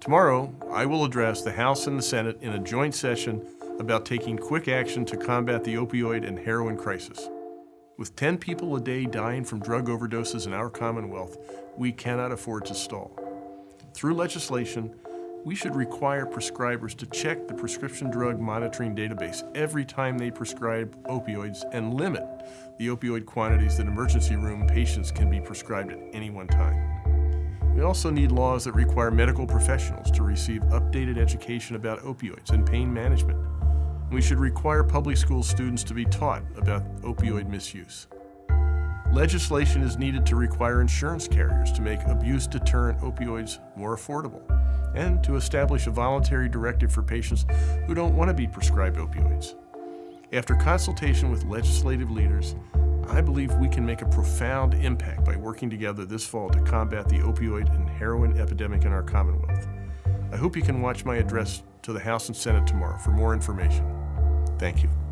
Tomorrow, I will address the House and the Senate in a joint session about taking quick action to combat the opioid and heroin crisis. With 10 people a day dying from drug overdoses in our Commonwealth, we cannot afford to stall. Through legislation, we should require prescribers to check the prescription drug monitoring database every time they prescribe opioids and limit the opioid quantities that emergency room patients can be prescribed at any one time. We also need laws that require medical professionals to receive updated education about opioids and pain management. We should require public school students to be taught about opioid misuse. Legislation is needed to require insurance carriers to make abuse-deterrent opioids more affordable and to establish a voluntary directive for patients who don't want to be prescribed opioids. After consultation with legislative leaders, I believe we can make a profound impact by working together this fall to combat the opioid and heroin epidemic in our Commonwealth. I hope you can watch my address to the House and Senate tomorrow for more information. Thank you.